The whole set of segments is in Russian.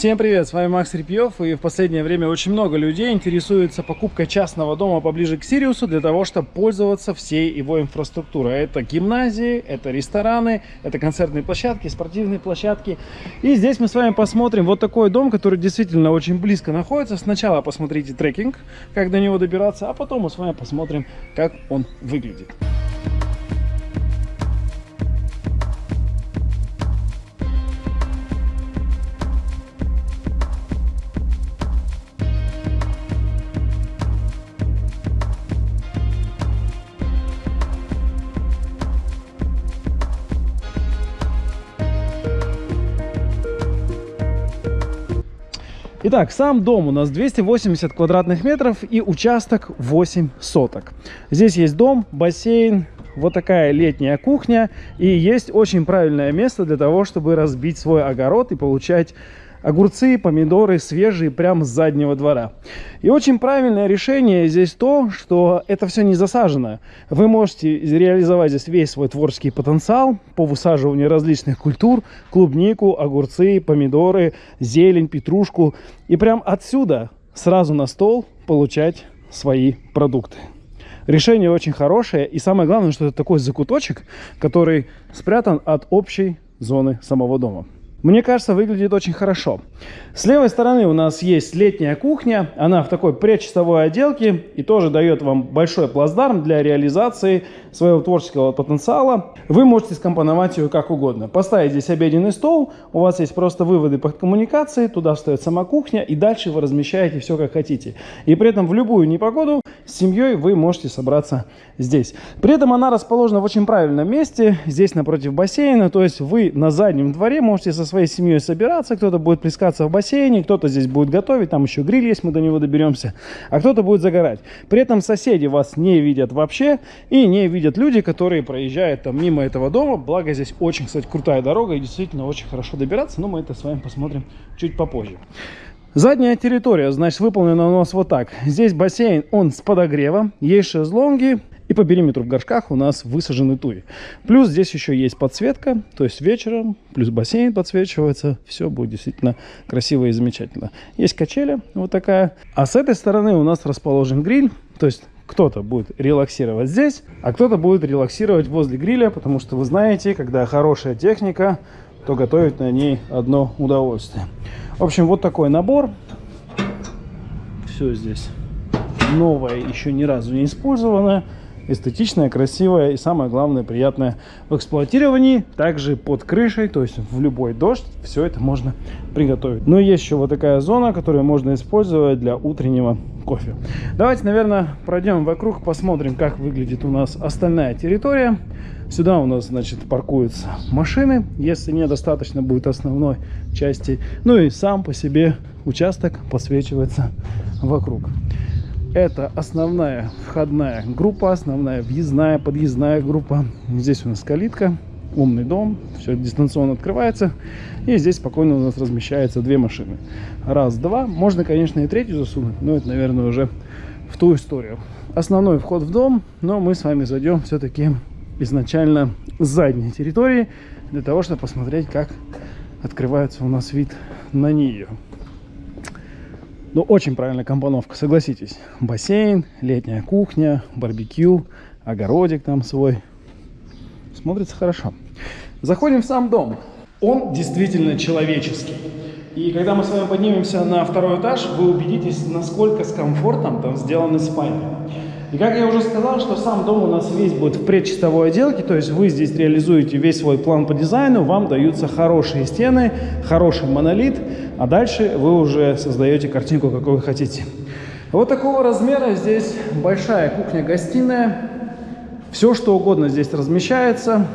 Всем привет, с вами Макс Репьев, и в последнее время очень много людей интересуется покупкой частного дома поближе к Сириусу для того, чтобы пользоваться всей его инфраструктурой. Это гимназии, это рестораны, это концертные площадки, спортивные площадки. И здесь мы с вами посмотрим вот такой дом, который действительно очень близко находится. Сначала посмотрите трекинг, как до него добираться, а потом мы с вами посмотрим, как он выглядит. Итак, сам дом у нас 280 квадратных метров и участок 8 соток. Здесь есть дом, бассейн, вот такая летняя кухня и есть очень правильное место для того, чтобы разбить свой огород и получать огурцы, помидоры свежие прямо с заднего двора. И очень правильное решение здесь то, что это все не засажено. Вы можете реализовать здесь весь свой творческий потенциал по высаживанию различных культур, клубнику, огурцы, помидоры, зелень, петрушку. И прям отсюда сразу на стол получать свои продукты. Решение очень хорошее. И самое главное, что это такой закуточек, который спрятан от общей зоны самого дома. Мне кажется, выглядит очень хорошо. С левой стороны у нас есть летняя кухня. Она в такой предчистовой отделке и тоже дает вам большой плацдарм для реализации своего творческого потенциала. Вы можете скомпоновать ее как угодно. Поставить здесь обеденный стол, у вас есть просто выводы под коммуникации, туда встает сама кухня и дальше вы размещаете все как хотите. И при этом в любую непогоду с семьей вы можете собраться здесь. При этом она расположена в очень правильном месте, здесь напротив бассейна, то есть вы на заднем дворе можете со своей семьей собираться, кто-то будет плескаться в бассейне, кто-то здесь будет готовить, там еще гриль есть, мы до него доберемся, а кто-то будет загорать. При этом соседи вас не видят вообще и не видят люди, которые проезжают там мимо этого дома, благо здесь очень, кстати, крутая дорога и действительно очень хорошо добираться, но мы это с вами посмотрим чуть попозже. Задняя территория, значит, выполнена у нас вот так. Здесь бассейн, он с подогревом, есть шезлонги, и по периметру в горшках у нас высажены туи. Плюс здесь еще есть подсветка, то есть вечером, плюс бассейн подсвечивается. Все будет действительно красиво и замечательно. Есть качели вот такая. А с этой стороны у нас расположен гриль. То есть кто-то будет релаксировать здесь, а кто-то будет релаксировать возле гриля, потому что вы знаете, когда хорошая техника, то готовить на ней одно удовольствие. В общем, вот такой набор. Все здесь новое, еще ни разу не использованное эстетичная, красивая и самое главное приятная в эксплуатировании. Также под крышей, то есть в любой дождь все это можно приготовить. Но есть еще вот такая зона, которую можно использовать для утреннего кофе. Давайте, наверное, пройдем вокруг, посмотрим, как выглядит у нас остальная территория. Сюда у нас, значит, паркуются машины, если недостаточно будет основной части. Ну и сам по себе участок подсвечивается вокруг. Это основная входная группа, основная въездная, подъездная группа. Здесь у нас калитка, умный дом, все дистанционно открывается. И здесь спокойно у нас размещаются две машины. Раз, два. Можно, конечно, и третью засунуть, но это, наверное, уже в ту историю. Основной вход в дом, но мы с вами зайдем все-таки изначально с задней территории, для того, чтобы посмотреть, как открывается у нас вид на нее. Ну, очень правильная компоновка, согласитесь. Бассейн, летняя кухня, барбекю, огородик там свой. Смотрится хорошо. Заходим в сам дом. Он действительно человеческий. И когда мы с вами поднимемся на второй этаж, вы убедитесь, насколько с комфортом там сделаны спальни. И как я уже сказал, что сам дом у нас весь будет в предчистовой отделке, то есть вы здесь реализуете весь свой план по дизайну, вам даются хорошие стены, хороший монолит, а дальше вы уже создаете картинку, какой вы хотите. Вот такого размера здесь большая кухня-гостиная, все что угодно здесь размещается.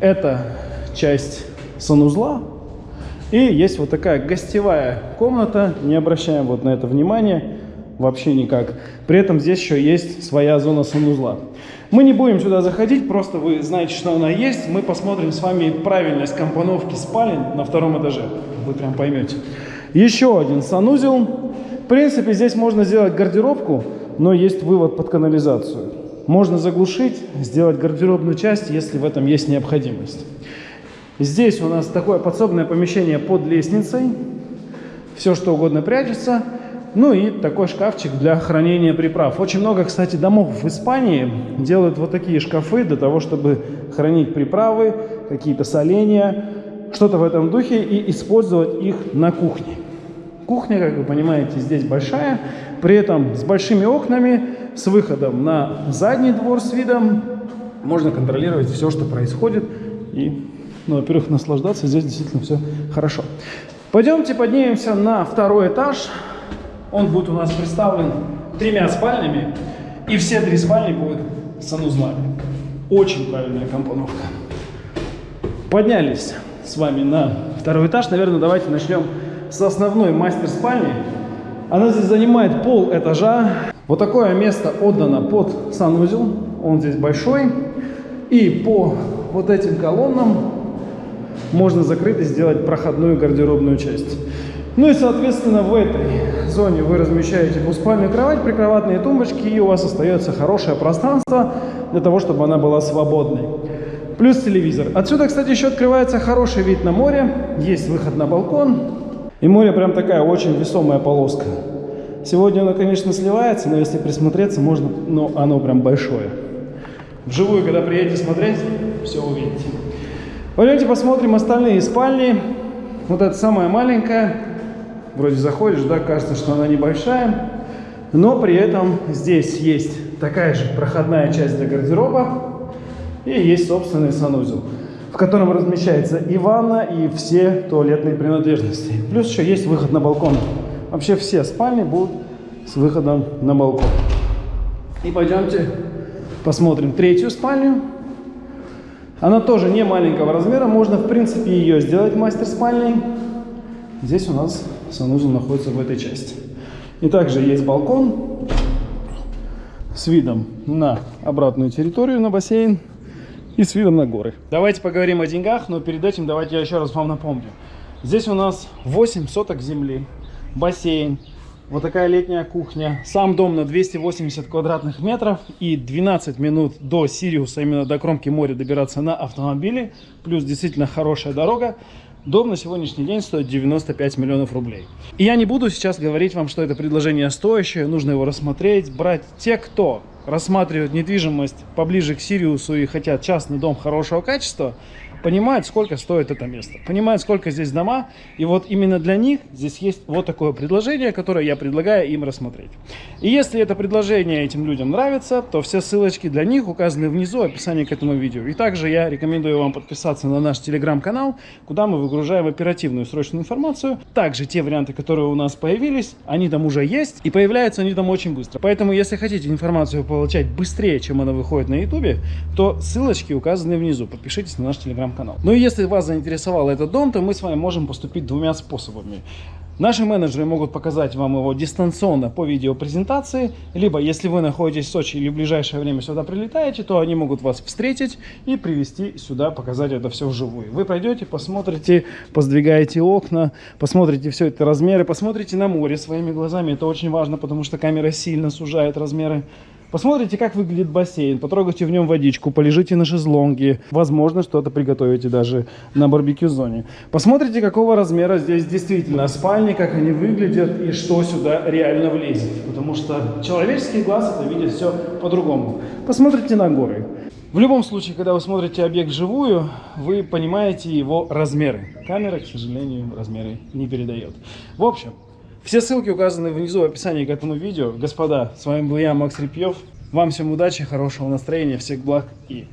Это часть санузла, и есть вот такая гостевая комната, не обращаем вот на это внимания вообще никак. При этом здесь еще есть своя зона санузла. Мы не будем сюда заходить, просто вы знаете, что она есть. Мы посмотрим с вами правильность компоновки спален на втором этаже. Вы прям поймете. Еще один санузел. В принципе, здесь можно сделать гардеробку, но есть вывод под канализацию. Можно заглушить, сделать гардеробную часть, если в этом есть необходимость. Здесь у нас такое подсобное помещение под лестницей. все что угодно прячется. Ну и такой шкафчик для хранения приправ. Очень много, кстати, домов в Испании делают вот такие шкафы для того, чтобы хранить приправы, какие-то соления, что-то в этом духе и использовать их на кухне. Кухня, как вы понимаете, здесь большая, при этом с большими окнами, с выходом на задний двор с видом. Можно контролировать все, что происходит. И, ну, во-первых, наслаждаться. Здесь действительно все хорошо. Пойдемте поднимемся на второй этаж. Он будет у нас представлен тремя спальнями, и все три спальни будут санузлами. Очень правильная компоновка. Поднялись с вами на второй этаж. Наверное, давайте начнем с основной мастер-спальни. Она здесь занимает пол этажа. Вот такое место отдано под санузел. Он здесь большой. И по вот этим колоннам можно закрыть и сделать проходную гардеробную часть. Ну и, соответственно, в этой зоне вы размещаете двуспальную кровать, прикроватные тумбочки, и у вас остается хорошее пространство для того, чтобы она была свободной. Плюс телевизор. Отсюда, кстати, еще открывается хороший вид на море. Есть выход на балкон. И море прям такая очень весомая полоска. Сегодня оно, конечно, сливается, но если присмотреться, можно, но оно прям большое. Вживую, когда приедете смотреть, все увидите. Пойдемте посмотрим остальные спальни. Вот эта самая маленькая, вроде заходишь, да, кажется, что она небольшая, но при этом здесь есть такая же проходная часть для гардероба и есть собственный санузел, в котором размещается и ванна, и все туалетные принадлежности. Плюс еще есть выход на балкон. Вообще все спальни будут с выходом на балкон. И пойдемте посмотрим третью спальню. Она тоже не маленького размера, можно в принципе ее сделать мастер-спальней. Здесь у нас санузел находится в этой части. И также есть балкон с видом на обратную территорию, на бассейн и с видом на горы. Давайте поговорим о деньгах, но перед этим давайте я еще раз вам напомню. Здесь у нас 8 соток земли, бассейн, вот такая летняя кухня. Сам дом на 280 квадратных метров и 12 минут до Сириуса, именно до кромки моря добираться на автомобиле. Плюс действительно хорошая дорога. Дом на сегодняшний день стоит 95 миллионов рублей. И я не буду сейчас говорить вам, что это предложение стоящее, нужно его рассмотреть, брать. Те, кто рассматривают недвижимость поближе к Сириусу и хотят частный дом хорошего качества, понимают, сколько стоит это место, понимают, сколько здесь дома. И вот именно для них здесь есть вот такое предложение, которое я предлагаю им рассмотреть. И если это предложение этим людям нравится, то все ссылочки для них указаны внизу в описании к этому видео. И также я рекомендую вам подписаться на наш телеграм-канал, куда мы выгружаем оперативную срочную информацию. Также те варианты, которые у нас появились, они там уже есть и появляются они там очень быстро. Поэтому, если хотите информацию получать быстрее, чем она выходит на ютубе, то ссылочки указаны внизу. Подпишитесь на наш телеграм канал Ну и если вас заинтересовал этот дом, то мы с вами можем поступить двумя способами. Наши менеджеры могут показать вам его дистанционно по видеопрезентации, либо если вы находитесь в Сочи или в ближайшее время сюда прилетаете, то они могут вас встретить и привести сюда, показать это все вживую. Вы пройдете, посмотрите, поздвигаете окна, посмотрите все это размеры, посмотрите на море своими глазами, это очень важно, потому что камера сильно сужает размеры. Посмотрите, как выглядит бассейн, потрогайте в нем водичку, полежите на шезлонге, возможно, что-то приготовите даже на барбекю-зоне. Посмотрите, какого размера здесь действительно спальни, как они выглядят и что сюда реально влезет. Потому что человеческий глаз это видит все по-другому. Посмотрите на горы. В любом случае, когда вы смотрите объект вживую, вы понимаете его размеры. Камера, к сожалению, размеры не передает. В общем, все ссылки указаны внизу в описании к этому видео. Господа, с вами был я, Макс Репьев. Вам всем удачи, хорошего настроения, всех благ и.